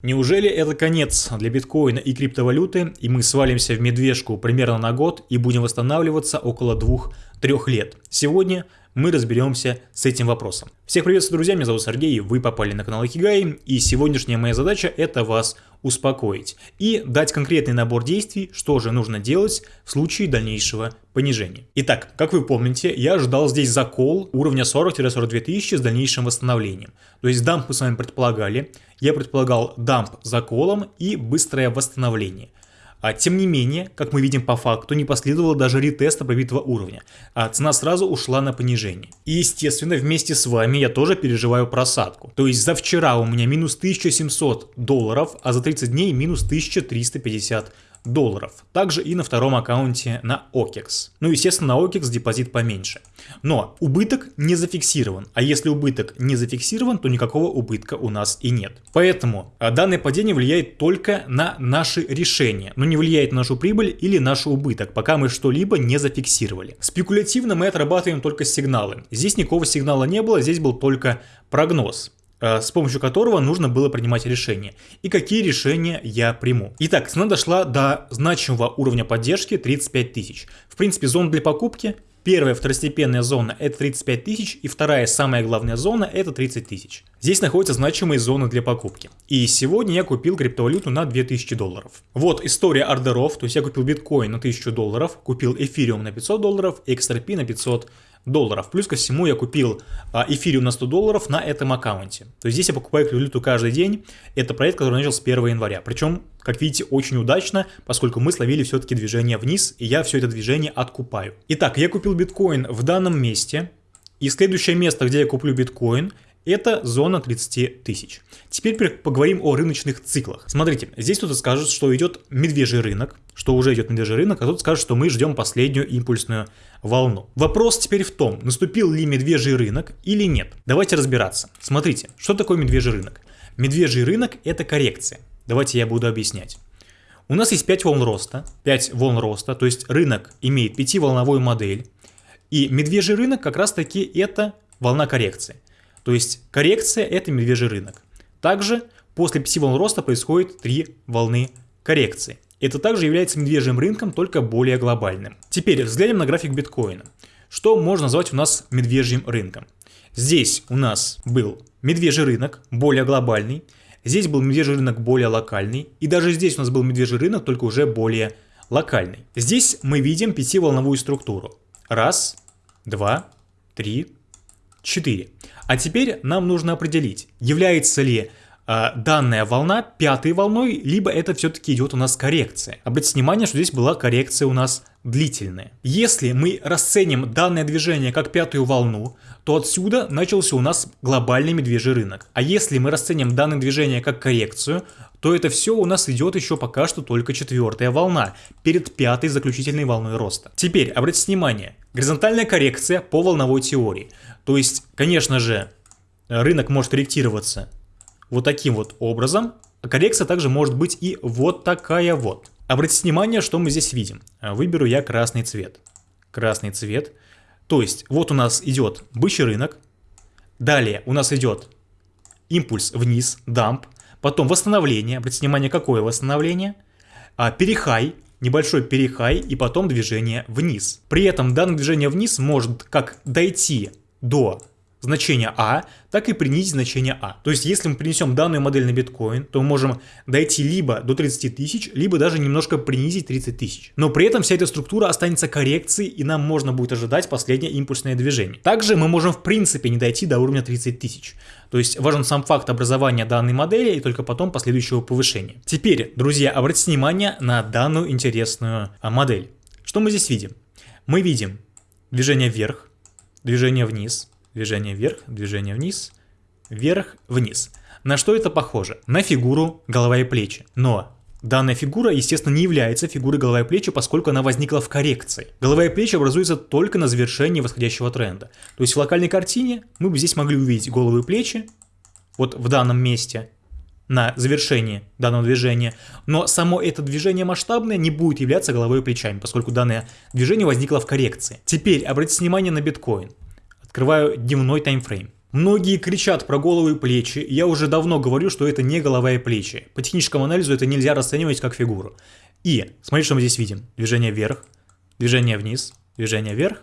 Неужели это конец для биткоина и криптовалюты, и мы свалимся в медвежку примерно на год и будем восстанавливаться около 2-3 лет? Сегодня мы разберемся с этим вопросом. Всех приветствую, друзья, меня зовут Сергей, вы попали на канал Икигай, и сегодняшняя моя задача это вас успокоить и дать конкретный набор действий, что же нужно делать в случае дальнейшего понижения. Итак, как вы помните, я ожидал здесь закол уровня 40-42 тысячи с дальнейшим восстановлением. То есть дамп мы с вами предполагали, я предполагал дамп заколом и быстрое восстановление. А, тем не менее, как мы видим по факту, не последовало даже ретеста пробитого уровня, а цена сразу ушла на понижение. И естественно, вместе с вами я тоже переживаю просадку. То есть за вчера у меня минус 1700 долларов, а за 30 дней минус 1350 долларов. Также и на втором аккаунте на OKEX. Ну, естественно, на OKEX депозит поменьше. Но убыток не зафиксирован. А если убыток не зафиксирован, то никакого убытка у нас и нет. Поэтому а, данное падение влияет только на наши решения, но не влияет на нашу прибыль или наш убыток, пока мы что-либо не зафиксировали. Спекулятивно мы отрабатываем только сигналы. Здесь никакого сигнала не было, здесь был только прогноз. Э, с помощью которого нужно было принимать решения. И какие решения я приму. Итак, цена дошла до значимого уровня поддержки 35 тысяч. В принципе, зона для покупки Первая второстепенная зона это 35 тысяч и вторая самая главная зона это 30 тысяч. Здесь находятся значимые зоны для покупки. И сегодня я купил криптовалюту на 2000 долларов. Вот история ордеров, то есть я купил биткоин на 1000 долларов, купил эфириум на 500 долларов, XRP на 500 долларов. Плюс ко всему я купил а, эфириум на 100 долларов на этом аккаунте. То есть здесь я покупаю криптовалюту каждый день. Это проект, который начал с 1 января. Причем, как видите, очень удачно, поскольку мы словили все-таки движение вниз, и я все это движение откупаю. Итак, я купил биткоин в данном месте. И следующее место, где я куплю биткоин, это зона 30 тысяч. Теперь поговорим о рыночных циклах. Смотрите, здесь кто-то скажет, что идет медвежий рынок, что уже идет медвежий рынок, а кто-то скажет, что мы ждем последнюю импульсную волну. Вопрос теперь в том, наступил ли медвежий рынок или нет. Давайте разбираться. Смотрите, что такое медвежий рынок? Медвежий рынок это коррекция. Давайте я буду объяснять. У нас есть 5 волн роста, 5 волн роста, то есть рынок имеет 5-волновую модель, и медвежий рынок как раз таки это волна коррекции. То есть коррекция это медвежий рынок. Также после 5 волн роста происходит 3 волны коррекции. Это также является медвежьим рынком, только более глобальным. Теперь взглянем на график биткоина. Что можно назвать у нас медвежьим рынком? Здесь у нас был медвежий рынок, более глобальный. Здесь был медвежий рынок более локальный. И даже здесь у нас был медвежий рынок, только уже более локальный. Здесь мы видим пятиволновую структуру. Раз, два, три, 4. А теперь нам нужно определить, является ли э, данная волна пятой волной, либо это все-таки идет у нас коррекция. Обратите внимание, что здесь была коррекция у нас длительная. Если мы расценим данное движение как пятую волну, то отсюда начался у нас глобальный медвежий рынок. А если мы расценим данное движение как коррекцию, то это все у нас идет еще пока что только четвертая волна, перед пятой заключительной волной роста. Теперь, обратите внимание, горизонтальная коррекция по волновой теории. То есть, конечно же, рынок может корректироваться вот таким вот образом, а коррекция также может быть и вот такая вот. Обратите внимание, что мы здесь видим. Выберу я красный цвет. Красный цвет. То есть, вот у нас идет бычий рынок. Далее у нас идет импульс вниз, дамп. Потом восстановление, обратите внимание, какое восстановление. А, перехай, небольшой перехай и потом движение вниз. При этом данное движение вниз может как дойти до значения А, так и принизить значение А. То есть, если мы принесем данную модель на биткоин, то мы можем дойти либо до 30 тысяч, либо даже немножко принизить 30 тысяч. Но при этом вся эта структура останется коррекцией, и нам можно будет ожидать последнее импульсное движение. Также мы можем в принципе не дойти до уровня 30 тысяч. То есть, важен сам факт образования данной модели и только потом последующего повышения. Теперь, друзья, обратите внимание на данную интересную а, модель. Что мы здесь видим? Мы видим движение вверх, движение вниз, Движение вверх, движение вниз, вверх, вниз. На что это похоже? На фигуру голова и плечи. Но Данная фигура, естественно, не является фигурой голова и плечи, поскольку она возникла в коррекции. Голова и плечи образуются только на завершении восходящего тренда. То есть в локальной картине мы бы здесь могли увидеть голову и плечи, вот в данном месте, на завершении данного движения, но само это движение масштабное не будет являться головой и плечами, поскольку данное движение возникло в коррекции. Теперь обратите внимание на биткоин. Открываю дневной таймфрейм. Многие кричат про головы и плечи, я уже давно говорю, что это не голова и плечи. По техническому анализу это нельзя расценивать как фигуру. И, смотрите, что мы здесь видим. Движение вверх, движение вниз, движение вверх,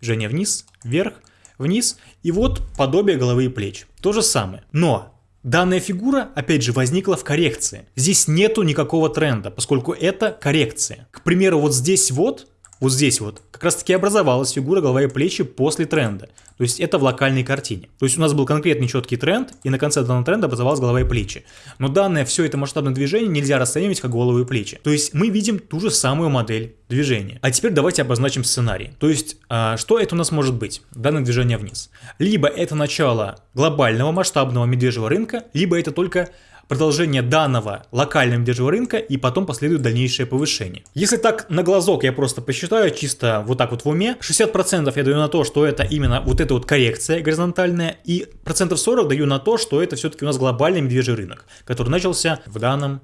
движение вниз, вверх, вниз. И вот подобие головы и плеч. То же самое. Но Данная фигура, опять же, возникла в коррекции. Здесь нету никакого тренда, поскольку это коррекция. К примеру, вот здесь вот вот здесь вот как раз таки образовалась фигура голова и плечи после тренда. То есть это в локальной картине. То есть у нас был конкретный четкий тренд, и на конце данного тренда образовалась голова и плечи. Но данное все это масштабное движение нельзя расценивать как голову и плечи. То есть мы видим ту же самую модель движения. А теперь давайте обозначим сценарий. То есть а, что это у нас может быть? Данное движение вниз. Либо это начало глобального масштабного медвежьего рынка, либо это только продолжение данного локального медвежьего рынка и потом последует дальнейшее повышение. Если так на глазок я просто посчитаю, чисто вот так вот в уме, 60% я даю на то, что это именно вот эта вот коррекция горизонтальная, и процентов 40 даю на то, что это все-таки у нас глобальный медвежий рынок, который начался в данном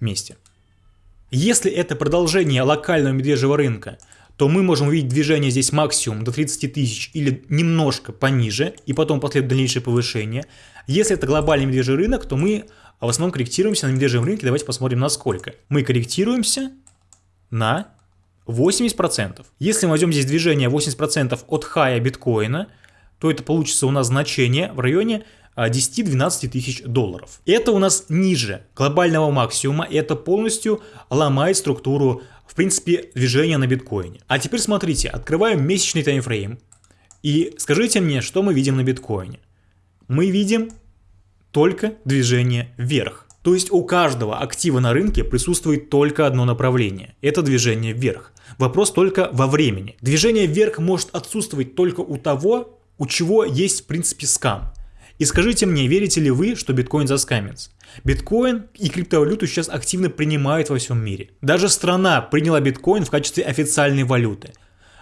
месте. Если это продолжение локального медвежьего рынка, то мы можем увидеть движение здесь максимум до 30 тысяч или немножко пониже, и потом последует дальнейшее повышение. Если это глобальный медвежий рынок, то мы в основном корректируемся на медвежьем рынке. Давайте посмотрим на сколько. Мы корректируемся на 80%. Если мы возьмем здесь движение 80% от хая биткоина, то это получится у нас значение в районе 10-12 тысяч долларов. Это у нас ниже глобального максимума, это полностью ломает структуру, в принципе, движения на биткоине. А теперь смотрите, открываем месячный таймфрейм и скажите мне, что мы видим на биткоине. Мы видим только движение вверх. То есть у каждого актива на рынке присутствует только одно направление – это движение вверх. Вопрос только во времени. Движение вверх может отсутствовать только у того, у чего есть в принципе скам. И скажите мне, верите ли вы, что биткоин заскамится? Биткоин и криптовалюту сейчас активно принимают во всем мире. Даже страна приняла биткоин в качестве официальной валюты.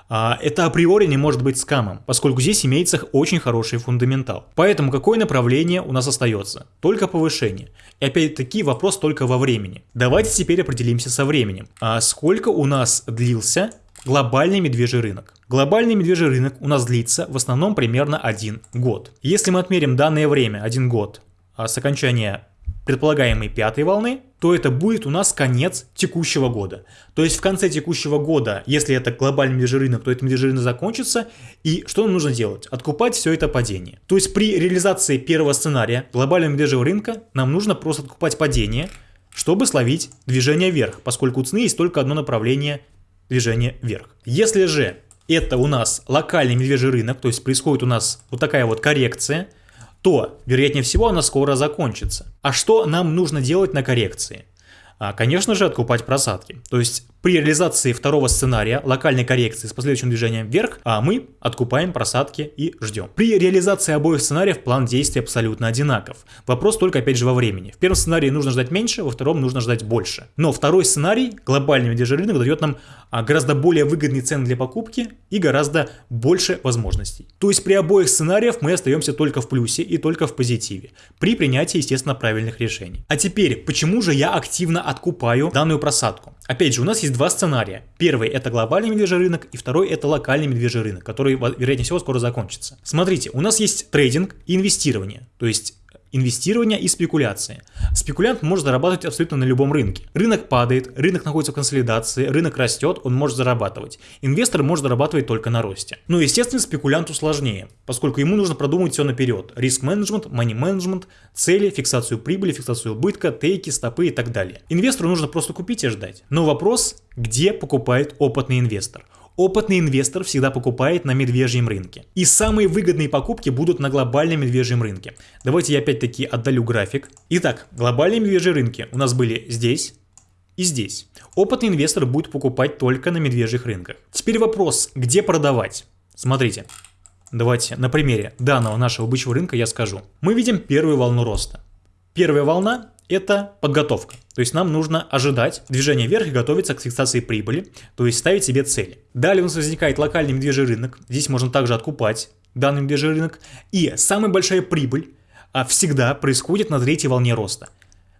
А, это априори не может быть скамом, поскольку здесь имеется очень хороший фундаментал. Поэтому какое направление у нас остается? Только повышение. И опять-таки вопрос только во времени. Давайте теперь определимся со временем. А сколько у нас длился глобальный медвежий рынок? Глобальный медвежий рынок у нас длится в основном примерно один год. Если мы отмерим данное время, один год, а с окончания предполагаемой пятой волны, то это будет у нас конец текущего года. То есть в конце текущего года, если это глобальный медвежий рынок, то этот медвежий рынок закончится. И что нам нужно делать? Откупать все это падение. То есть при реализации первого сценария глобального медвежьего рынка нам нужно просто откупать падение, чтобы словить движение вверх, поскольку у цены есть только одно направление движения вверх. Если же это у нас локальный медвежий рынок, то есть происходит у нас вот такая вот коррекция, то, вероятнее всего, она скоро закончится. А что нам нужно делать на коррекции? А, конечно же, откупать просадки. То есть при реализации второго сценария локальной коррекции с последующим движением вверх, а мы откупаем просадки и ждем. При реализации обоих сценариев план действий абсолютно одинаков. Вопрос только опять же во времени. В первом сценарии нужно ждать меньше, во втором нужно ждать больше. Но второй сценарий, глобальный медвежий рынок, дает нам а, гораздо более выгодный цены для покупки и гораздо больше возможностей. То есть при обоих сценариях мы остаемся только в плюсе и только в позитиве. При принятии, естественно, правильных решений. А теперь, почему же я активно откупаю данную просадку? Опять же, у нас есть два сценария. Первый это глобальный медвежий рынок, и второй это локальный медвежий рынок, который, вероятнее всего, скоро закончится. Смотрите, у нас есть трейдинг и инвестирование. То есть инвестирование и спекуляция. Спекулянт может зарабатывать абсолютно на любом рынке. Рынок падает, рынок находится в консолидации, рынок растет, он может зарабатывать. Инвестор может зарабатывать только на росте. Но, естественно, спекулянту сложнее, поскольку ему нужно продумать все наперед. Риск-менеджмент, мани-менеджмент, цели, фиксацию прибыли, фиксацию убытка, тейки, стопы и так далее. Инвестору нужно просто купить и ждать. Но вопрос, где покупает опытный инвестор? Опытный инвестор всегда покупает на медвежьем рынке. И самые выгодные покупки будут на глобальном медвежьем рынке. Давайте я опять-таки отдалю график. Итак, глобальные медвежьи рынки у нас были здесь и здесь. Опытный инвестор будет покупать только на медвежьих рынках. Теперь вопрос, где продавать? Смотрите, давайте на примере данного нашего бычьего рынка я скажу. Мы видим первую волну роста. Первая волна это подготовка. То есть нам нужно ожидать движения вверх и готовиться к фиксации прибыли, то есть ставить себе цели. Далее у нас возникает локальный медвежий рынок, здесь можно также откупать данный медвежий рынок. И самая большая прибыль а, всегда происходит на третьей волне роста.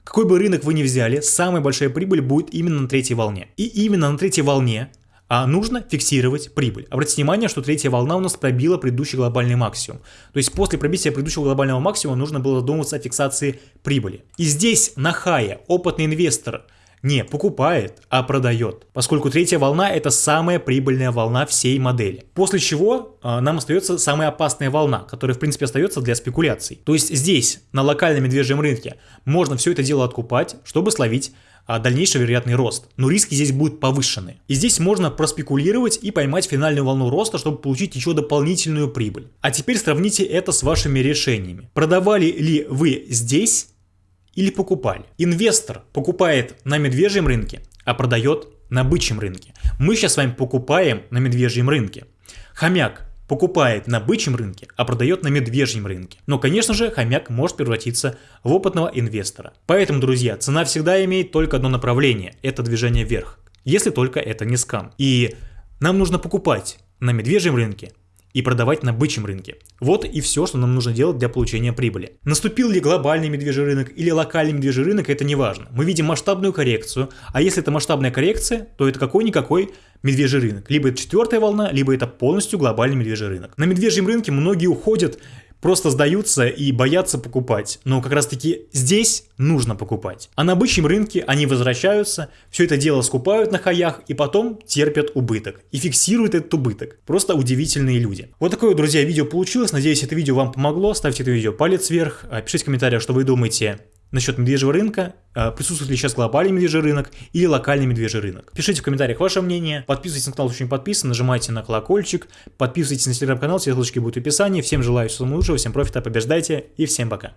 Какой бы рынок вы ни взяли, самая большая прибыль будет именно на третьей волне. И именно на третьей волне а нужно фиксировать прибыль. Обратите внимание, что третья волна у нас пробила предыдущий глобальный максимум. То есть после пробития предыдущего глобального максимума нужно было задумываться о фиксации прибыли. И здесь на хае опытный инвестор не покупает, а продает, поскольку третья волна это самая прибыльная волна всей модели. После чего э, нам остается самая опасная волна, которая в принципе остается для спекуляций. То есть здесь, на локальном медвежьем рынке, можно все это дело откупать, чтобы словить а, дальнейший вероятный рост, но риски здесь будут повышены. И здесь можно проспекулировать и поймать финальную волну роста, чтобы получить еще дополнительную прибыль. А теперь сравните это с вашими решениями. Продавали ли вы здесь или покупали? Инвестор покупает на медвежьем рынке, а продает на бычьем рынке. Мы сейчас с вами покупаем на медвежьем рынке. Хомяк покупает на бычьем рынке, а продает на медвежьем рынке. Но, конечно же, хомяк может превратиться в опытного инвестора. Поэтому, друзья, цена всегда имеет только одно направление – это движение вверх. Если только это не скам. И нам нужно покупать на медвежьем рынке и продавать на бычьем рынке. Вот и все, что нам нужно делать для получения прибыли. Наступил ли глобальный медвежий рынок или локальный медвежий рынок, это не важно. Мы видим масштабную коррекцию, а если это масштабная коррекция, то это какой-никакой медвежий рынок. Либо это четвертая волна, либо это полностью глобальный медвежий рынок. На медвежьем рынке многие уходят просто сдаются и боятся покупать. Но как раз таки здесь нужно покупать. А на бычьем рынке они возвращаются, все это дело скупают на хаях и потом терпят убыток. И фиксируют этот убыток. Просто удивительные люди. Вот такое, друзья, видео получилось. Надеюсь, это видео вам помогло. Ставьте это видео палец вверх. А, пишите в комментариях, что вы думаете насчет медвежьего рынка, а, присутствует ли сейчас глобальный медвежий рынок или локальный медвежий рынок. Пишите в комментариях ваше мнение, подписывайтесь на канал, если не подписан, нажимайте на колокольчик, подписывайтесь на телеграм-канал, все ссылочки будут в описании. Всем желаю всего лучшего, всем профита, побеждайте и всем пока.